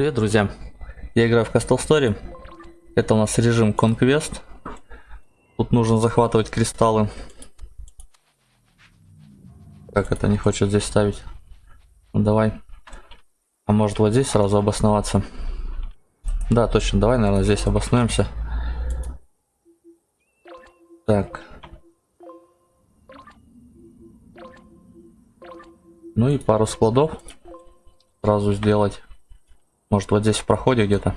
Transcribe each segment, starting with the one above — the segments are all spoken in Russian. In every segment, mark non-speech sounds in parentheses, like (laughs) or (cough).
Привет, друзья! Я играю в Castle Story. Это у нас режим Conquest. Тут нужно захватывать кристаллы. Как это не хочет здесь ставить? Ну, давай. А может вот здесь сразу обосноваться? Да, точно. Давай, наверное, здесь обоснуемся. Так. Ну и пару складов сразу сделать. Может вот здесь в проходе где-то?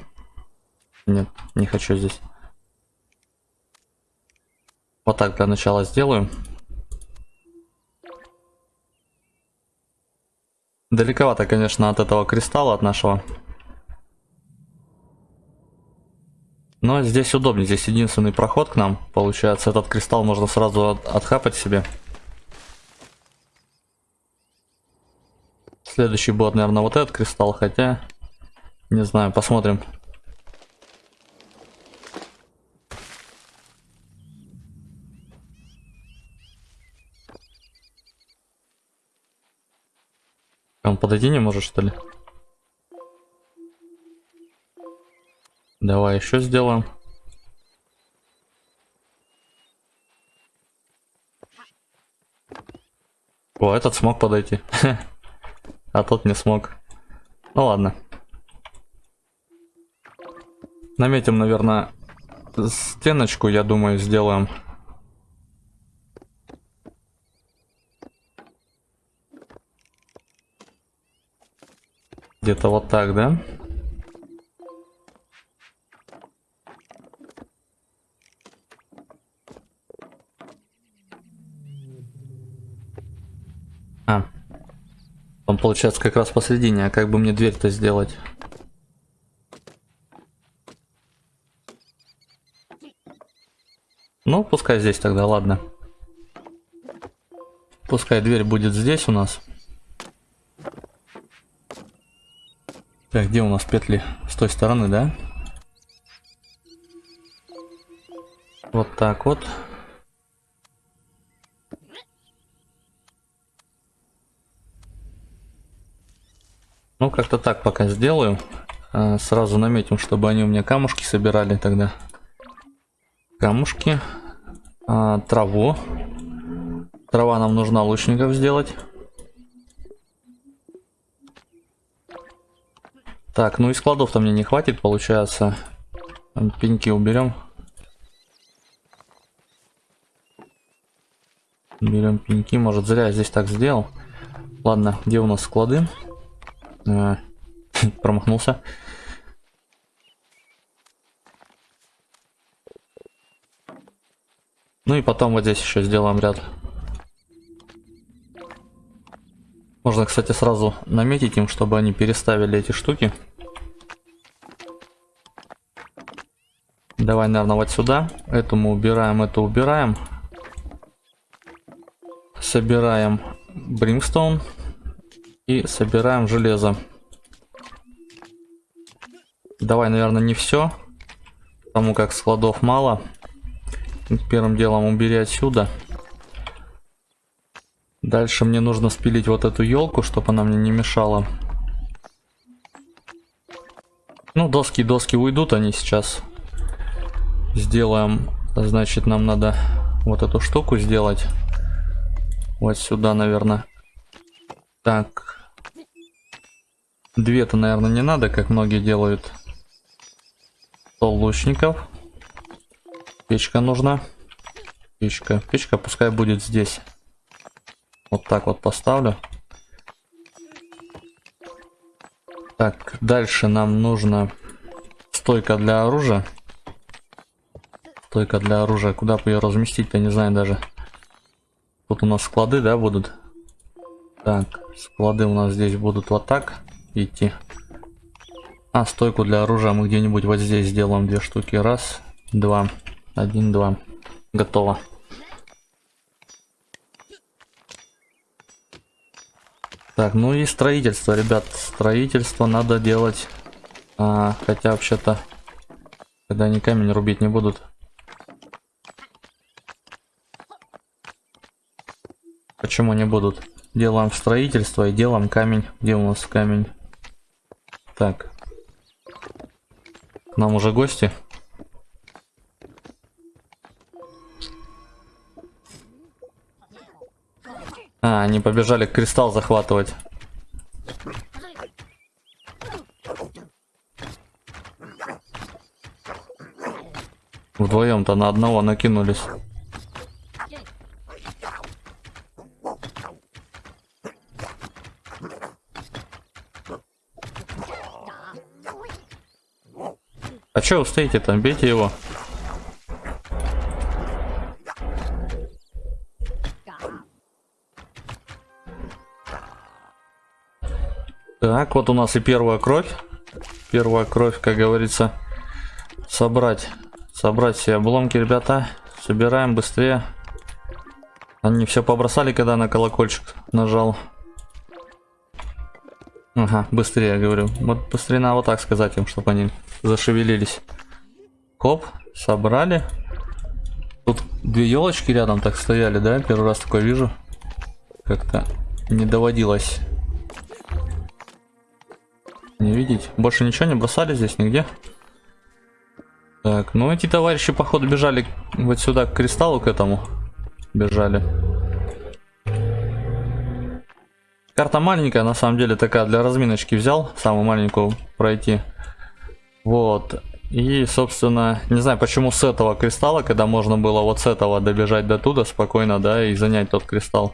Нет, не хочу здесь. Вот так для начала сделаю. Далековато, конечно, от этого кристалла, от нашего. Но здесь удобнее, здесь единственный проход к нам. Получается, этот кристалл можно сразу от отхапать себе. Следующий будет, наверное, вот этот кристалл, хотя... Не знаю, посмотрим. Он подойти не может, что ли? Давай еще сделаем. О, этот смог подойти. (laughs) а тот не смог. Ну ладно. Наметим, наверное, стеночку, я думаю, сделаем. Где-то вот так, да? А. Он получается как раз посередине, а как бы мне дверь-то сделать? Ну, пускай здесь тогда, ладно. Пускай дверь будет здесь у нас. Так, где у нас петли? С той стороны, да? Вот так вот. Ну, как-то так пока сделаю. А, сразу наметим, чтобы они у меня камушки собирали тогда. Камушки а, траву. Трава нам нужна лучников сделать. Так, ну и складов-то мне не хватит, получается. Пеньки уберем. Берем пеньки. Может, зря я здесь так сделал. Ладно, где у нас склады? А, (laughs) промахнулся. Ну и потом вот здесь еще сделаем ряд. Можно, кстати, сразу наметить им, чтобы они переставили эти штуки. Давай, наверное, вот сюда. Эту мы убираем, это убираем. Собираем бримстоун. И собираем железо. Давай, наверное, не все. Потому как складов мало. Первым делом убери отсюда. Дальше мне нужно спилить вот эту елку, чтобы она мне не мешала. Ну, доски, доски уйдут, они сейчас. Сделаем, значит, нам надо вот эту штуку сделать. Вот сюда, наверное. Так. Две-то, наверное, не надо, как многие делают. Стол лучников. Печка нужна. Печка. Печка пускай будет здесь. Вот так вот поставлю. Так, дальше нам нужно стойка для оружия. Стойка для оружия. Куда бы ее разместить-то, не знаю даже. Тут у нас склады, да, будут? Так, склады у нас здесь будут вот так идти. А, стойку для оружия мы где-нибудь вот здесь сделаем две штуки. Раз, два, один, два. Готово. Так, ну и строительство, ребят. Строительство надо делать. А, хотя вообще-то, когда они камень рубить не будут. Почему не будут? Делаем строительство и делаем камень. Где у нас камень? Так. нам уже гости. А, они побежали кристалл захватывать. Вдвоем-то на одного накинулись. А чё вы стоите там? Бейте его. Так, вот у нас и первая кровь. Первая кровь, как говорится, собрать. Собрать все обломки, ребята. Собираем быстрее. Они все побросали, когда на колокольчик нажал. Ага, быстрее, говорю. Вот быстрее надо вот так сказать им, чтобы они зашевелились. Хоп, собрали. Тут две елочки рядом так стояли, да? Первый раз такое вижу. Как-то не доводилось не видеть. Больше ничего не бросали здесь нигде. Так, ну эти товарищи, походу, бежали вот сюда, к кристаллу, к этому. Бежали. Карта маленькая, на самом деле, такая для разминочки взял. Самую маленькую пройти. Вот. И, собственно, не знаю, почему с этого кристалла, когда можно было вот с этого добежать до туда спокойно, да, и занять тот кристалл.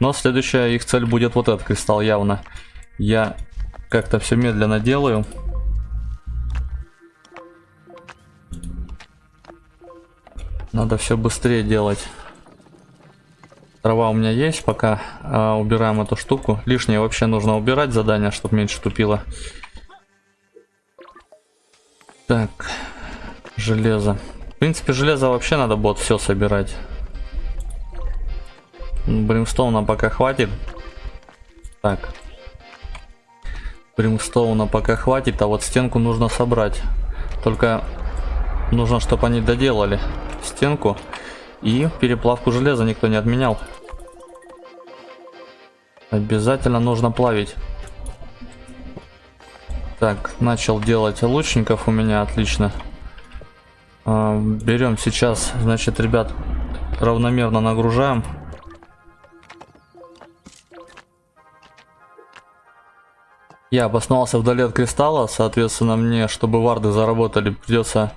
Но следующая их цель будет вот этот кристалл явно. Я как-то все медленно делаю. Надо все быстрее делать. Трава у меня есть, пока а, убираем эту штуку. Лишнее вообще нужно убирать задание, чтобы меньше тупило. Так, железо. В принципе, железо вообще надо будет все собирать. Бримстоуна пока хватит. Так, Бримстоуна пока хватит, а вот стенку нужно собрать. Только нужно, чтобы они доделали стенку. И переплавку железа никто не отменял. Обязательно нужно плавить. Так, начал делать лучников у меня, отлично. А, берем сейчас, значит, ребят, равномерно нагружаем. Я обосновался вдали от кристалла, соответственно, мне, чтобы варды заработали, придется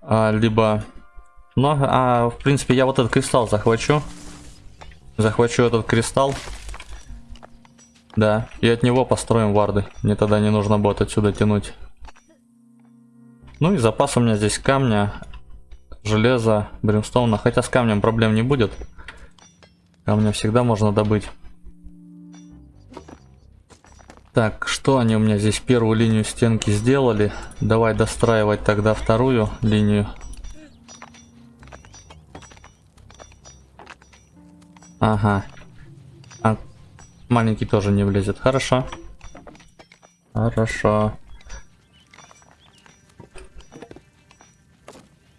а, либо... Ну, а, в принципе, я вот этот кристалл захвачу. Захвачу этот кристалл. Да, и от него построим варды. Мне тогда не нужно будет отсюда тянуть. Ну и запас у меня здесь камня, железа, бримстоуна. Хотя с камнем проблем не будет. Камня всегда можно добыть. Так, что они у меня здесь первую линию стенки сделали? Давай достраивать тогда вторую линию. Ага. А маленький тоже не влезет. Хорошо. Хорошо.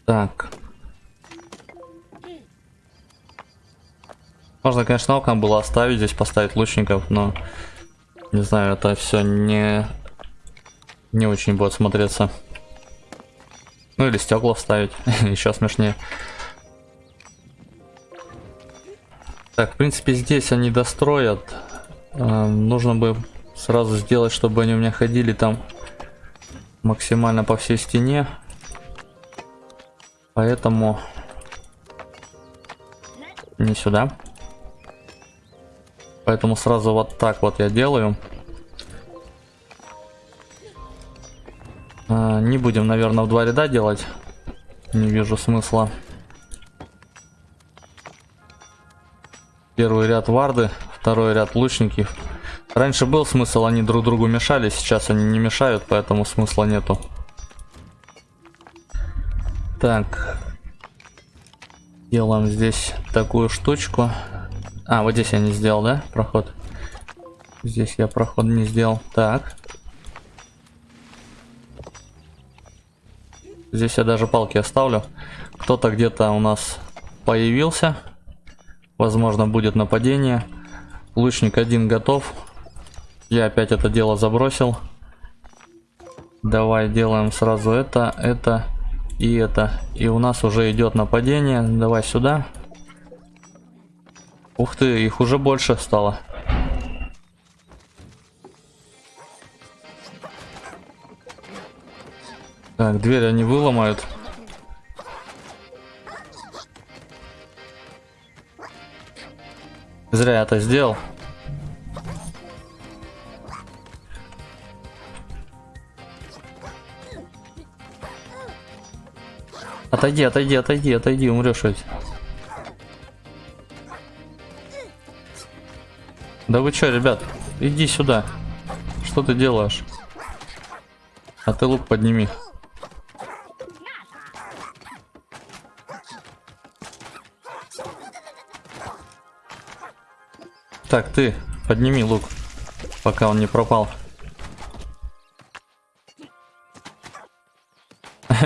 Так. Можно, конечно, окна было оставить, здесь поставить лучников, но не знаю, это все не не очень будет смотреться. Ну или стекла вставить, (laughs) еще смешнее. Так, в принципе, здесь они достроят. Э, нужно бы сразу сделать, чтобы они у меня ходили там максимально по всей стене. Поэтому не сюда. Поэтому сразу вот так вот я делаю. А, не будем, наверное, в два ряда делать. Не вижу смысла. Первый ряд варды, второй ряд лучники. Раньше был смысл, они друг другу мешали, сейчас они не мешают, поэтому смысла нету. Так. Делаем здесь такую штучку. А, вот здесь я не сделал, да, проход? Здесь я проход не сделал. Так. Здесь я даже палки оставлю. Кто-то где-то у нас появился. Возможно, будет нападение. Лучник один готов. Я опять это дело забросил. Давай делаем сразу это, это и это. И у нас уже идет нападение. Давай сюда. Ух ты, их уже больше стало. Так, дверь они выломают. Зря я это сделал. Отойди, отойди, отойди, отойди, умрешь ведь. Да вы чё, ребят? Иди сюда. Что ты делаешь? А ты лук подними. Так, ты подними лук, пока он не пропал. (laughs)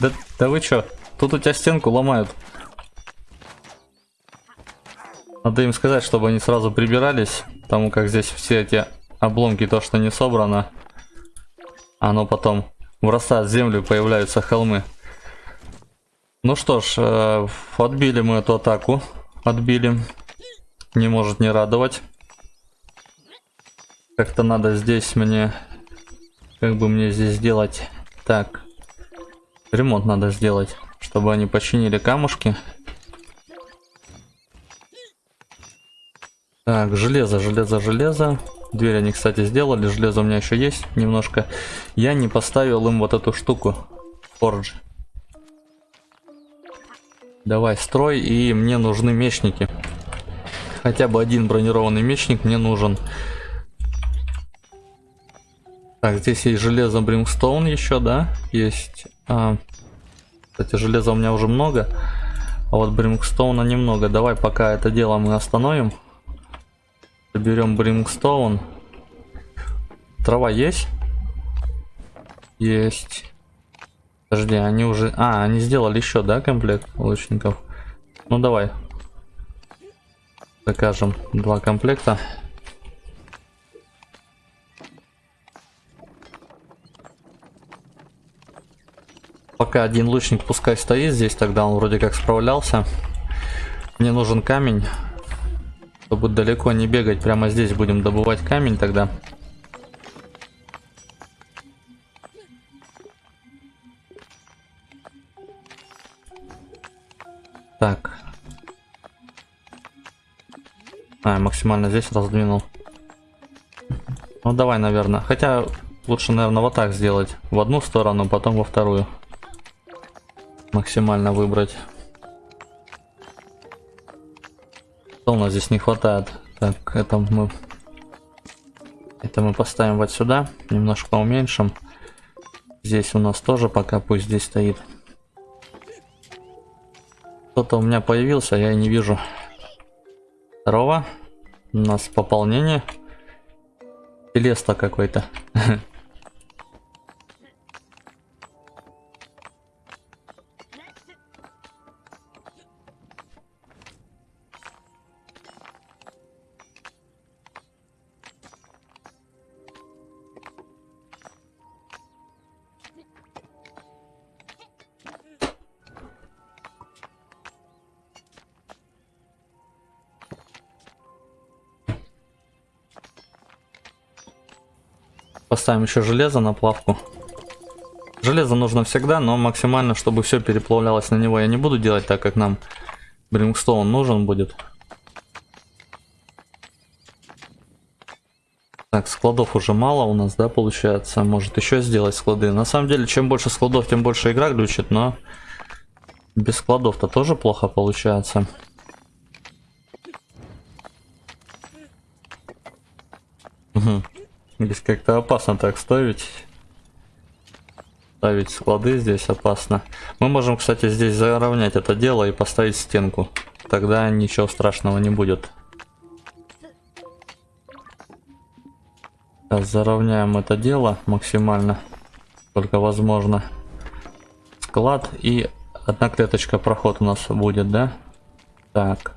Да, да вы чё? Тут у тебя стенку ломают. Надо им сказать, чтобы они сразу прибирались, потому как здесь все эти обломки, то, что не собрано, оно потом врастает землю появляются холмы. Ну что ж, э, отбили мы эту атаку. Отбили. Не может не радовать. Как-то надо здесь мне... Как бы мне здесь сделать? Так. Ремонт надо сделать, чтобы они починили камушки. Так, железо, железо, железо. Дверь они, кстати, сделали. Железо у меня еще есть немножко. Я не поставил им вот эту штуку. Фордж. Давай, строй. И мне нужны мечники. Хотя бы один бронированный мечник мне нужен. Так, здесь есть железо Бримстоун еще, да? Есть а, кстати, железа у меня уже много. А вот Брингстоуна немного. Давай пока это дело мы остановим. Берем Брингстоун. Трава есть? Есть. Подожди, они уже... А, они сделали еще, да, комплект лучников? Ну, давай. Закажем два комплекта. Пока один лучник пускай стоит здесь, тогда он вроде как справлялся. Мне нужен камень. Чтобы далеко не бегать, прямо здесь будем добывать камень тогда. Так. А, максимально здесь раздвинул. Ну давай, наверное. Хотя лучше, наверное, вот так сделать. В одну сторону, потом во вторую максимально выбрать. Что у нас здесь не хватает? Так, это мы... Это мы поставим вот сюда, немножко уменьшим. Здесь у нас тоже пока пусть здесь стоит. Кто-то у меня появился, я не вижу. Здорово. У нас пополнение. Телеста какой-то. (laughs) Поставим еще железо на плавку. Железо нужно всегда, но максимально, чтобы все переплавлялось на него. Я не буду делать так, как нам Брингстоун нужен будет. Так, складов уже мало у нас, да, получается. Может еще сделать склады. На самом деле, чем больше складов, тем больше игра глючит, но без складов-то тоже плохо получается. Угу. Здесь как-то опасно так ставить. Ставить склады здесь опасно. Мы можем, кстати, здесь заровнять это дело и поставить стенку. Тогда ничего страшного не будет. Сейчас заровняем это дело максимально. Только возможно. Склад и одна клеточка проход у нас будет, да? Так.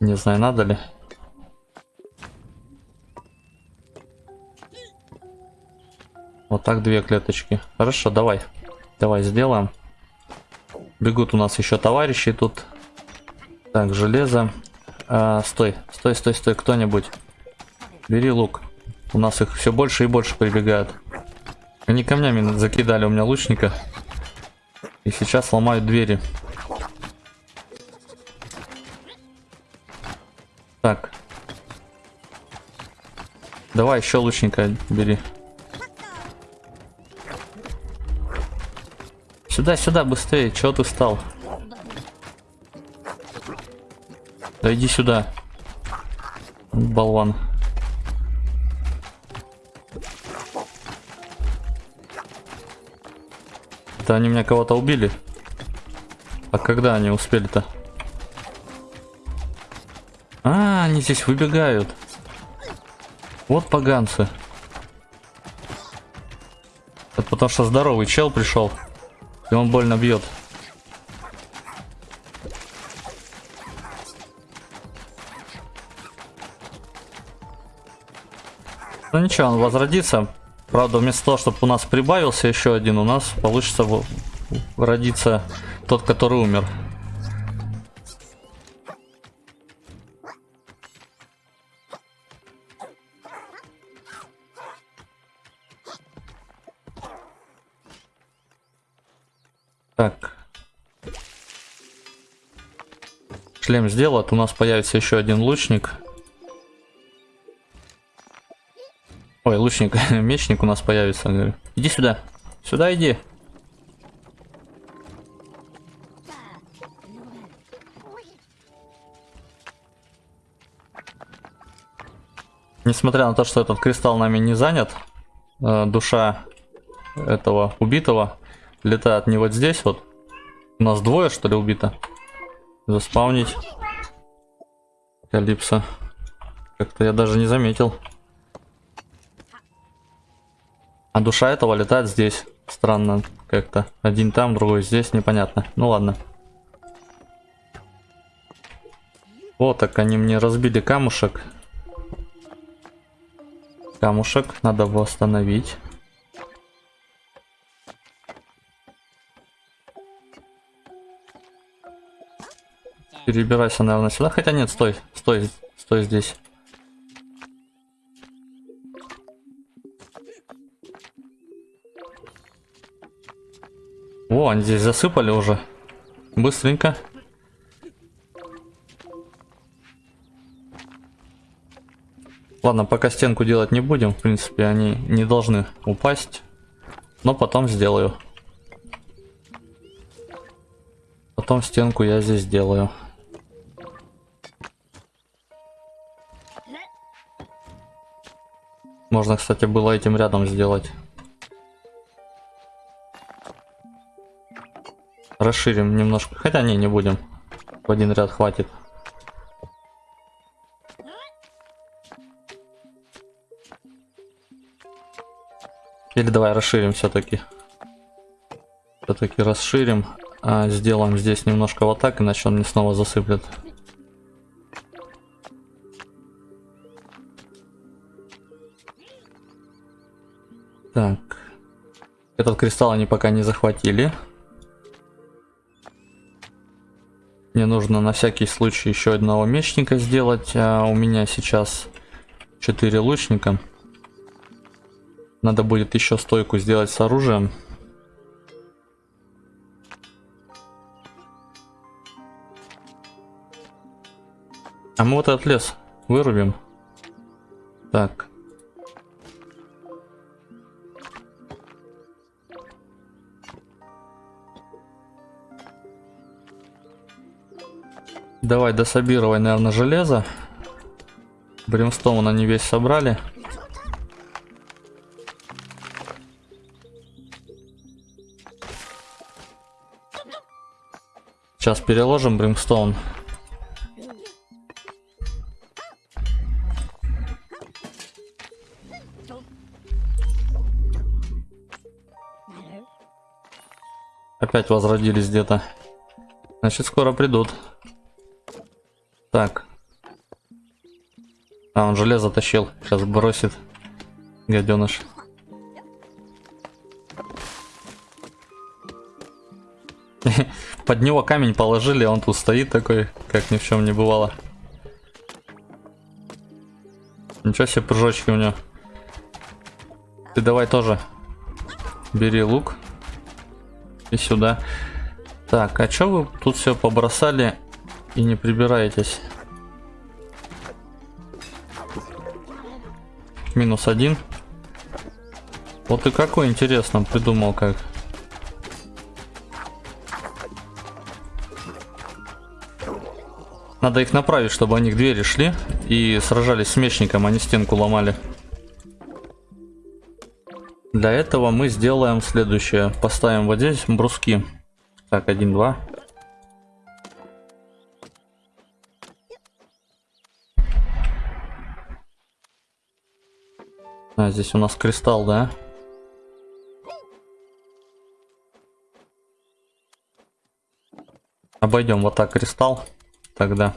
Не знаю, надо ли. Вот так две клеточки. Хорошо, давай. Давай сделаем. Бегут у нас еще товарищи тут. Так, железо. А, стой, стой, стой, стой, кто-нибудь. Бери лук. У нас их все больше и больше прибегают. Они камнями закидали у меня лучника. И сейчас ломают двери. Так. Давай еще лучника бери. Сюда, сюда, быстрее. Чего ты встал? Да иди сюда. Болван. Это они меня кого-то убили? А когда они успели-то? Они здесь выбегают. Вот поганцы. Это потому что здоровый чел пришел. И он больно бьет. Ну ничего, он возродится. Правда, вместо того, чтобы у нас прибавился еще один, у нас получится родиться тот, который умер. Шлем сделать. У нас появится еще один лучник. Ой, лучник, (laughs) мечник у нас появится. Иди сюда. Сюда иди. Несмотря на то, что этот кристалл нами не занят, э, душа этого убитого летает не вот здесь вот. У нас двое, что ли, убито. Заспавнить. Калипсо. Как-то я даже не заметил. А душа этого летает здесь. Странно как-то. Один там, другой здесь, непонятно. Ну ладно. Вот так они мне разбили камушек. Камушек надо восстановить. Перебирайся, наверное, сюда. Хотя нет, стой, стой, стой здесь. О, они здесь засыпали уже. Быстренько. Ладно, пока стенку делать не будем. В принципе, они не должны упасть. Но потом сделаю. Потом стенку я здесь сделаю. Можно, кстати, было этим рядом сделать. Расширим немножко. Хотя не, не будем. В один ряд хватит. Или давай расширим все-таки. Все-таки расширим. А, сделаем здесь немножко вот так, иначе он не снова засыплет. Так. Этот кристалл они пока не захватили. Мне нужно на всякий случай еще одного мечника сделать. А у меня сейчас 4 лучника. Надо будет еще стойку сделать с оружием. А мы вот этот лес вырубим. Так. Давай дособировай, наверное, железо. Бримстоун они весь собрали. Сейчас переложим бримстоун. Опять возродились где-то. Значит, скоро придут. А, он железо тащил. Сейчас бросит. Гаденыш. (laughs) Под него камень положили, он тут стоит такой, как ни в чем не бывало. Ничего себе прыжочки у него. Ты давай тоже. Бери лук. И сюда. Так, а что вы тут все побросали и не прибираетесь? Минус один. Вот и какой интересно придумал как. Надо их направить, чтобы они к двери шли и сражались с мечником, а не стенку ломали. Для этого мы сделаем следующее. Поставим вот здесь бруски. Так, один, два. А, здесь у нас кристалл, да? Обойдем вот так кристалл тогда.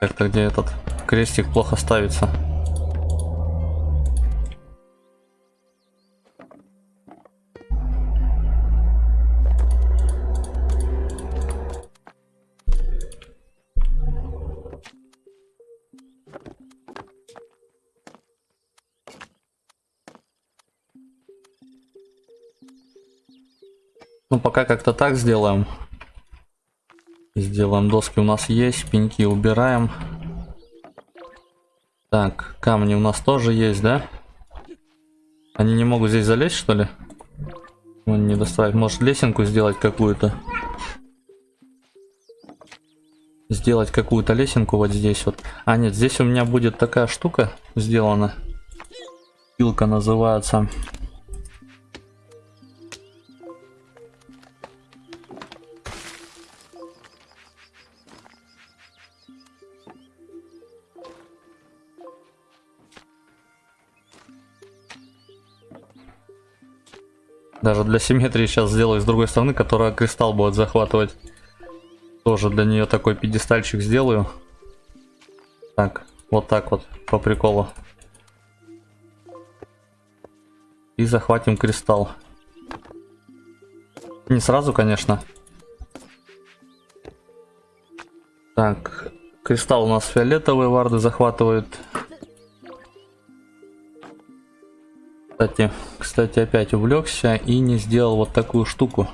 Как-то где этот крестик плохо ставится. Пока как-то так сделаем. Сделаем доски у нас есть, пеньки убираем. Так, камни у нас тоже есть, да? Они не могут здесь залезть, что ли? Он не достраивает. Может лесенку сделать какую-то? Сделать какую-то лесенку вот здесь вот. А нет, здесь у меня будет такая штука сделана. Пилка называется. Даже для симметрии сейчас сделаю с другой стороны, которая кристалл будет захватывать. Тоже для нее такой пьедестальчик сделаю. Так, вот так вот, по приколу. И захватим кристалл. Не сразу, конечно. Так, кристалл у нас фиолетовый, варды захватывают. Кстати, кстати, опять увлекся и не сделал вот такую штуку.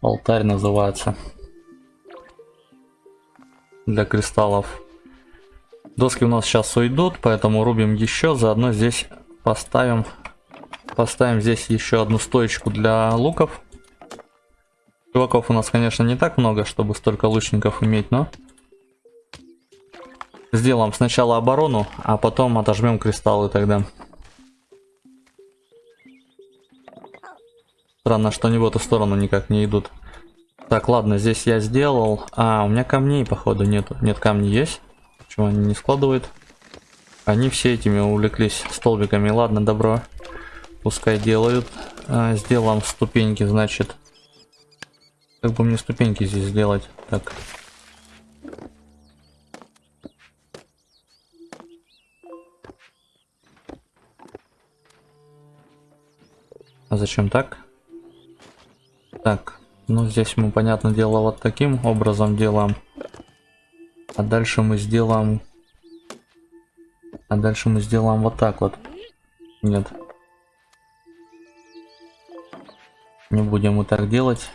Алтарь называется. Для кристаллов. Доски у нас сейчас уйдут, поэтому рубим еще. Заодно здесь поставим, поставим здесь еще одну стоечку для луков. Чуваков у нас, конечно, не так много, чтобы столько лучников иметь, но... Сделаем сначала оборону, а потом отожмем кристаллы тогда. Странно, что они в эту сторону никак не идут. Так, ладно, здесь я сделал. А, у меня камней, походу, нету. Нет, камни есть. Почему они не складывают? Они все этими увлеклись столбиками. Ладно, добро. Пускай делают. А, сделаем ступеньки, значит. Как бы мне ступеньки здесь сделать? Так. А зачем так? Так, ну здесь мы, понятное дело, вот таким образом делаем. А дальше мы сделаем... А дальше мы сделаем вот так вот. Нет. Не будем мы так делать.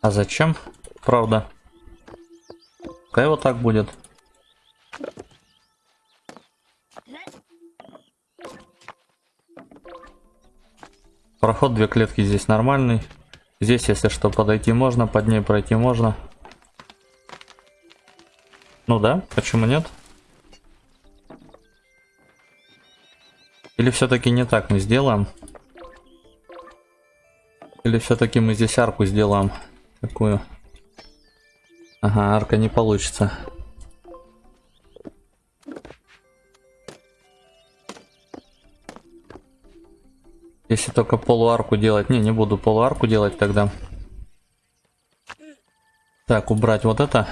А зачем? Правда. Пускай вот так будет. Проход две клетки здесь нормальный. Здесь, если что, подойти можно, под ней пройти можно. Ну да, почему нет? Или все-таки не так мы сделаем? Или все-таки мы здесь арку сделаем такую? Ага, арка не получится. Если только полуарку делать. Не, не буду полуарку делать тогда. Так, убрать вот это.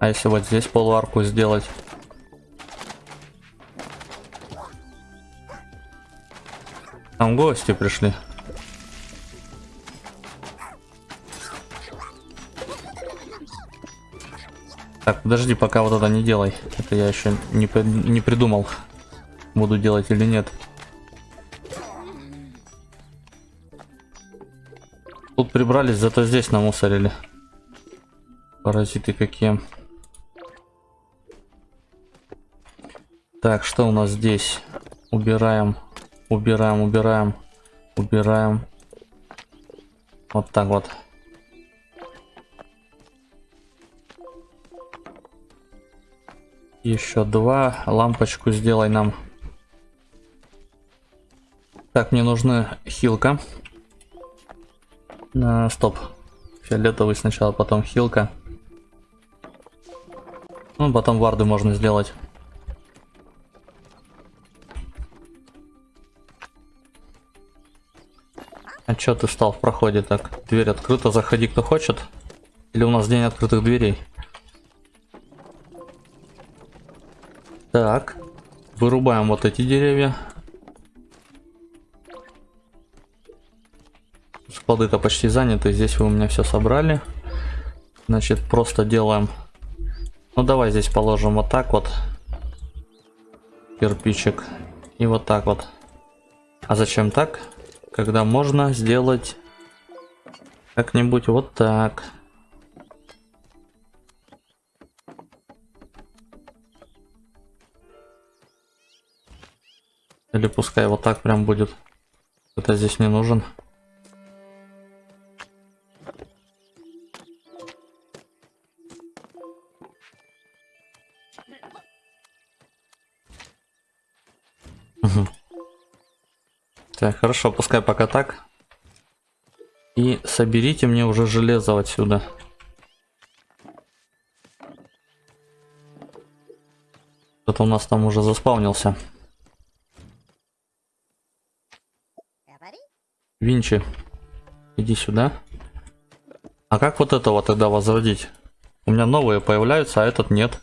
А если вот здесь полуарку сделать? Там гости пришли. Так, подожди, пока вот это не делай. Это я еще не, не придумал, буду делать или нет. Тут прибрались, зато здесь намусорили. Паразиты какие. Так, что у нас здесь? Убираем, убираем, убираем, убираем. Вот так вот. Еще два. Лампочку сделай нам. Так, мне нужна хилка. А, стоп. Фиолетовый сначала, потом хилка. Ну, потом варды можно сделать. А чё ты стал в проходе так? Дверь открыта, заходи кто хочет. Или у нас день открытых дверей? Так, вырубаем вот эти деревья. Склады-то почти заняты, здесь вы у меня все собрали. Значит, просто делаем... Ну, давай здесь положим вот так вот. Кирпичик. И вот так вот. А зачем так? Когда можно сделать как-нибудь вот так. Или пускай вот так прям будет. Это здесь не нужен. Так, хорошо, пускай пока так. И соберите мне уже железо отсюда. Это у нас там уже заспавнился. Винчи, иди сюда. А как вот этого тогда возродить? У меня новые появляются, а этот нет.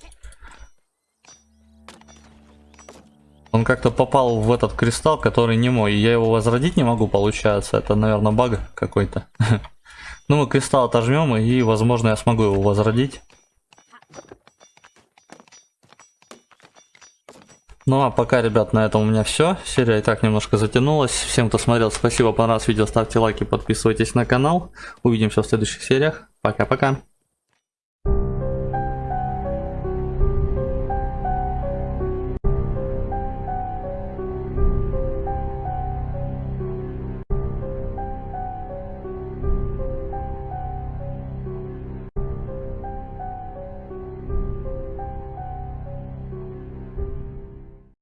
Он как-то попал в этот кристалл, который не мой. И я его возродить не могу, получается. Это, наверное, баг какой-то. (laughs) Ну, мы кристалл отожмем, и, возможно, я смогу его возродить. Ну а пока, ребят, на этом у меня все. Серия и так немножко затянулась. Всем, кто смотрел, спасибо, понравилось видео, ставьте лайки, подписывайтесь на канал. Увидимся в следующих сериях. Пока-пока.